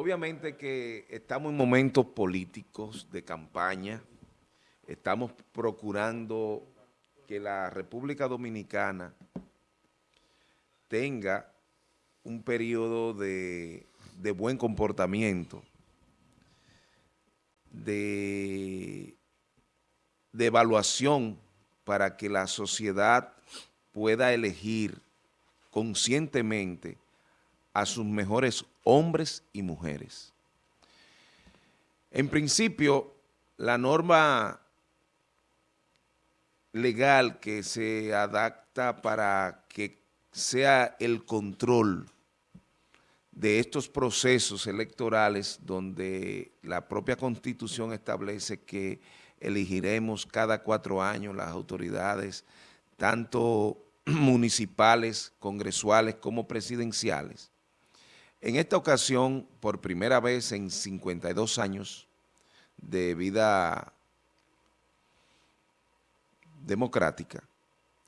Obviamente que estamos en momentos políticos de campaña, estamos procurando que la República Dominicana tenga un periodo de, buen comportamiento, de evaluación para que la sociedad pueda elegir conscientemente a sus mejores hombres y mujeres. En principio, la norma legal que se adapta para que sea el control de estos procesos electorales donde la propia Constitución establece que elegiremos cada cuatro años las autoridades, tanto municipales, congresuales como presidenciales. En esta ocasión, por primera vez en 52 años de vida democrática,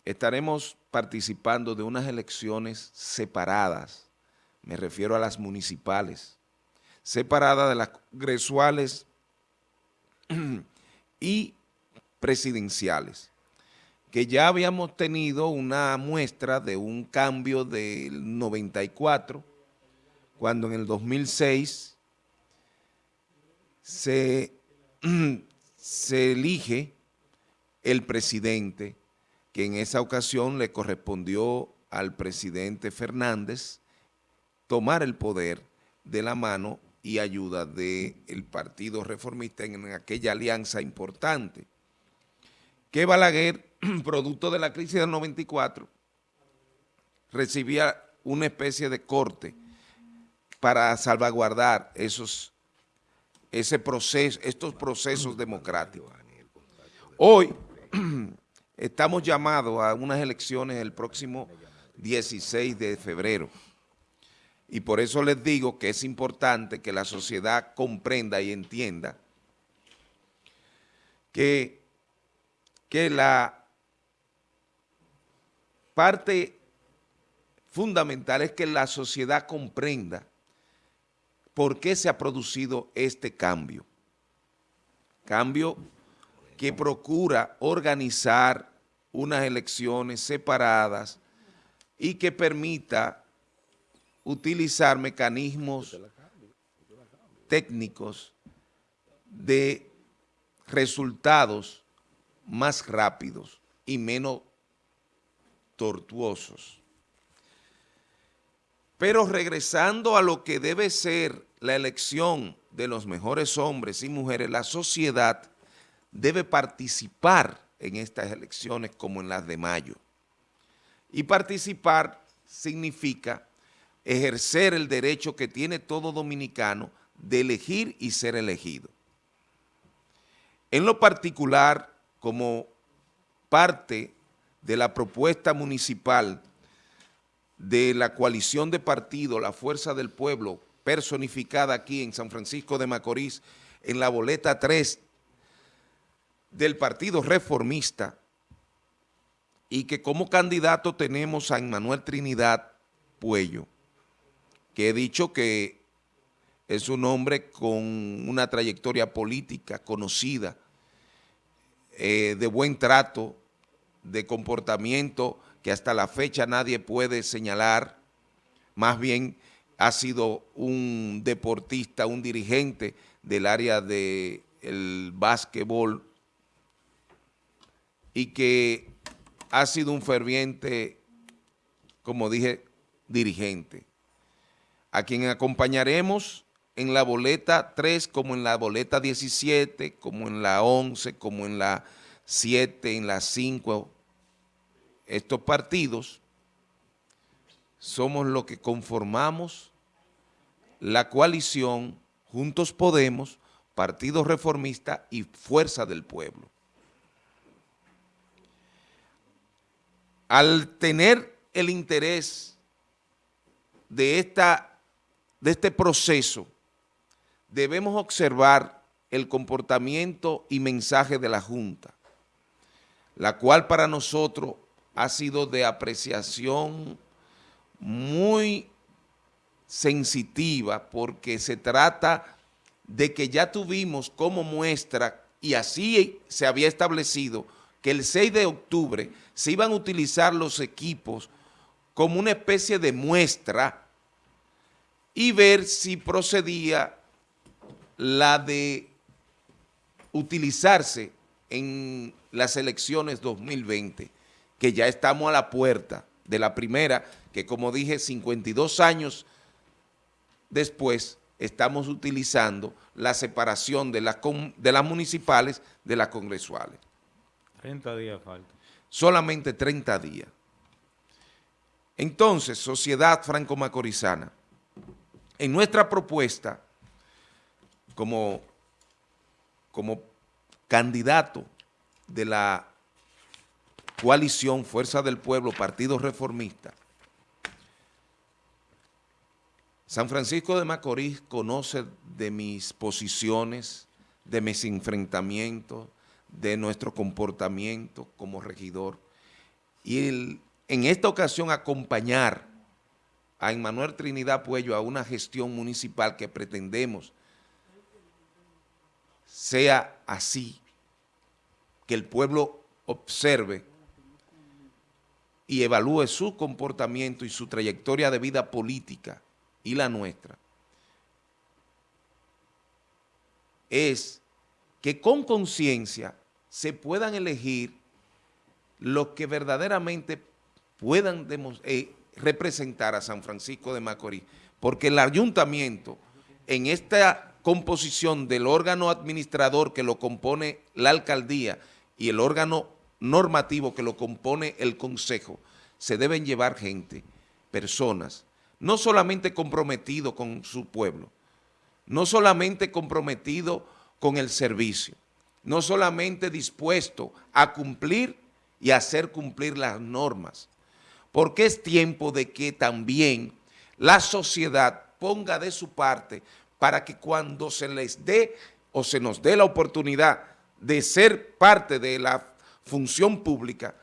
estaremos participando de unas elecciones separadas, me refiero a las municipales, separadas de las congresuales y presidenciales, que ya habíamos tenido una muestra de un cambio del 94 cuando en el 2006 se, se elige el presidente, que en esa ocasión le correspondió al presidente Fernández tomar el poder de la mano y ayuda del Partido Reformista en aquella alianza importante. Que Balaguer, producto de la crisis del 94, recibía una especie de corte para salvaguardar esos, ese proceso, estos procesos democráticos. Hoy estamos llamados a unas elecciones el próximo 16 de febrero. Y por eso les digo que es importante que la sociedad comprenda y entienda que, que la parte fundamental es que la sociedad comprenda por qué se ha producido este cambio. Cambio que procura organizar unas elecciones separadas y que permita utilizar mecanismos técnicos de resultados más rápidos y menos tortuosos. Pero regresando a lo que debe ser la elección de los mejores hombres y mujeres, la sociedad debe participar en estas elecciones como en las de mayo. Y participar significa ejercer el derecho que tiene todo dominicano de elegir y ser elegido. En lo particular, como parte de la propuesta municipal de la coalición de partidos, la Fuerza del Pueblo, personificada aquí en San Francisco de Macorís, en la boleta 3 del Partido Reformista, y que como candidato tenemos a Emmanuel Trinidad Puello, que he dicho que es un hombre con una trayectoria política conocida, eh, de buen trato, de comportamiento que hasta la fecha nadie puede señalar, más bien ha sido un deportista, un dirigente del área del de básquetbol y que ha sido un ferviente, como dije, dirigente, a quien acompañaremos en la boleta 3, como en la boleta 17, como en la 11, como en la 7, en la 5, estos partidos somos los que conformamos la coalición Juntos Podemos, Partido Reformista y Fuerza del Pueblo. Al tener el interés de, esta, de este proceso, debemos observar el comportamiento y mensaje de la Junta, la cual para nosotros ha sido de apreciación muy sensitiva porque se trata de que ya tuvimos como muestra y así se había establecido que el 6 de octubre se iban a utilizar los equipos como una especie de muestra y ver si procedía la de utilizarse en las elecciones 2020, que ya estamos a la puerta de la primera, que como dije, 52 años después estamos utilizando la separación de, de las municipales de las congresuales. 30 días falta. Solamente 30 días. Entonces, sociedad franco-macorizana, en nuestra propuesta, como, como candidato de la coalición Fuerza del Pueblo, Partido Reformista, San Francisco de Macorís conoce de mis posiciones, de mis enfrentamientos, de nuestro comportamiento como regidor. Y en esta ocasión acompañar a Emmanuel Trinidad Puello a una gestión municipal que pretendemos sea así, que el pueblo observe y evalúe su comportamiento y su trayectoria de vida política y la nuestra, es que con conciencia se puedan elegir los que verdaderamente puedan eh, representar a San Francisco de Macorís, porque el ayuntamiento en esta composición del órgano administrador que lo compone la alcaldía y el órgano normativo que lo compone el consejo, se deben llevar gente, personas, no solamente comprometido con su pueblo, no solamente comprometido con el servicio, no solamente dispuesto a cumplir y hacer cumplir las normas, porque es tiempo de que también la sociedad ponga de su parte para que cuando se les dé o se nos dé la oportunidad de ser parte de la función pública,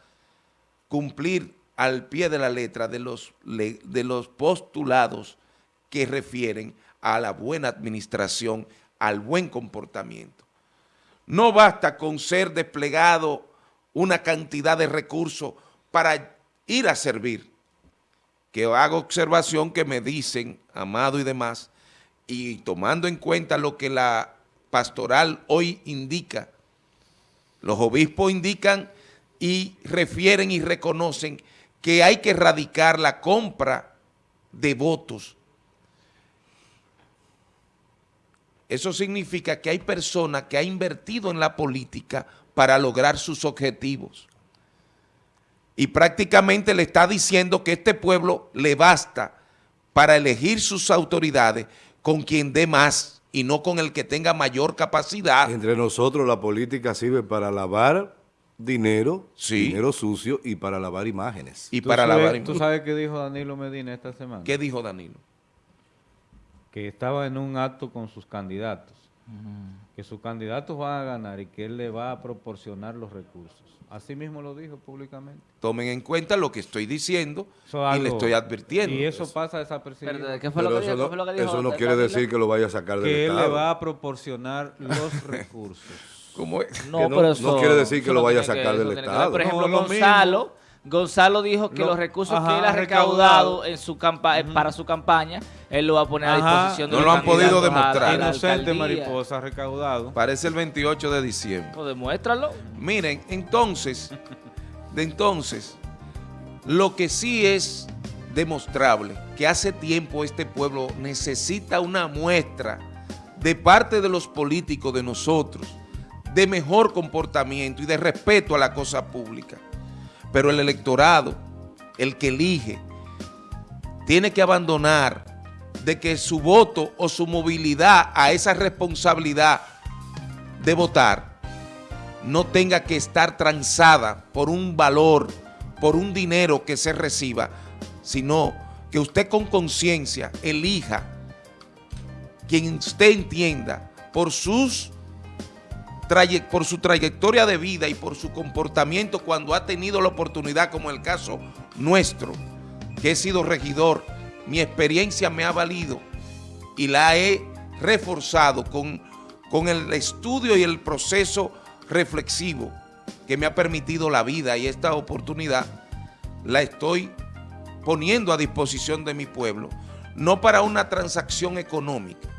cumplir al pie de la letra de los, de los postulados que refieren a la buena administración, al buen comportamiento. No basta con ser desplegado una cantidad de recursos para ir a servir, que hago observación que me dicen, Amado y demás, y tomando en cuenta lo que la pastoral hoy indica, los obispos indican y refieren y reconocen que hay que erradicar la compra de votos Eso significa que hay personas que han invertido en la política para lograr sus objetivos. Y prácticamente le está diciendo que este pueblo le basta para elegir sus autoridades con quien dé más y no con el que tenga mayor capacidad. Entre nosotros la política sirve para lavar dinero, dinero sucio y para lavar imágenes. Y para lavar ¿Tú sabes qué dijo Danilo Medina esta semana? ¿Qué dijo Danilo? que estaba en un acto con sus candidatos, que sus candidatos van a ganar y que él le va a proporcionar los recursos. Así mismo lo dijo públicamente. Tomen en cuenta lo que estoy diciendo y le estoy advirtiendo. Y eso pasa desapercibido. ¿Qué fue lo que eso, no, eso no quiere decir que lo vaya a sacar del Estado. Que él le va a proporcionar los recursos. ¿Cómo es? No, no, no, quiere decir que lo vaya a sacar del Estado. Por ejemplo, Gonzalo Gonzalo dijo que los recursos que él ha recaudado, en su para su campaña, él lo va a poner a disposición de No lo han podido demostrar. Inocente Mariposa recaudado. Parece el 28 de diciembre. Pues demuéstralo. Miren, entonces, de entonces, lo que sí es demostrable, que hace tiempo este pueblo necesita una muestra de parte de los políticos, de nosotros, de mejor comportamiento y de respeto a la cosa pública. Pero el electorado, el que elige, tiene que abandonar de que su voto o su movilidad a esa responsabilidad de votar no tenga que estar transada por un valor, por un dinero que se reciba, sino que usted con conciencia elija quien usted entienda por sus por su trayectoria de vida y por su comportamiento cuando ha tenido la oportunidad, como el caso nuestro, que he sido regidor mi experiencia me ha valido y la he reforzado con, con el estudio y el proceso reflexivo que me ha permitido la vida y esta oportunidad la estoy poniendo a disposición de mi pueblo, no para una transacción económica,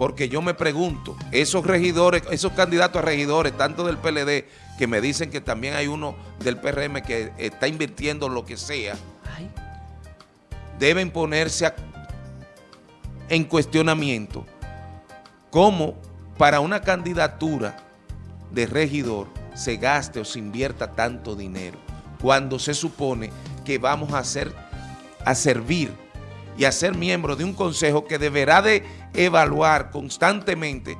porque yo me pregunto, esos regidores, esos candidatos a regidores, tanto del PLD, que me dicen que también hay uno del PRM que está invirtiendo lo que sea, deben ponerse en cuestionamiento cómo para una candidatura de regidor se gaste o se invierta tanto dinero cuando se supone que vamos a, hacer, a servir y a ser miembro de un consejo que deberá de evaluar constantemente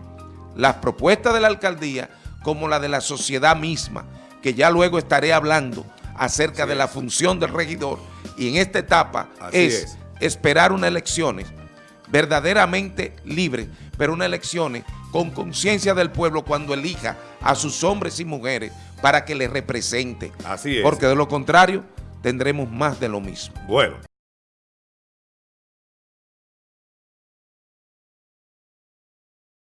las propuestas de la alcaldía como la de la sociedad misma, que ya luego estaré hablando acerca de la función del regidor y en esta etapa es, esperar unas elecciones verdaderamente libres, pero unas elecciones con conciencia del pueblo cuando elija a sus hombres y mujeres para que les represente. Así es. Porque de lo contrario tendremos más de lo mismo. Bueno.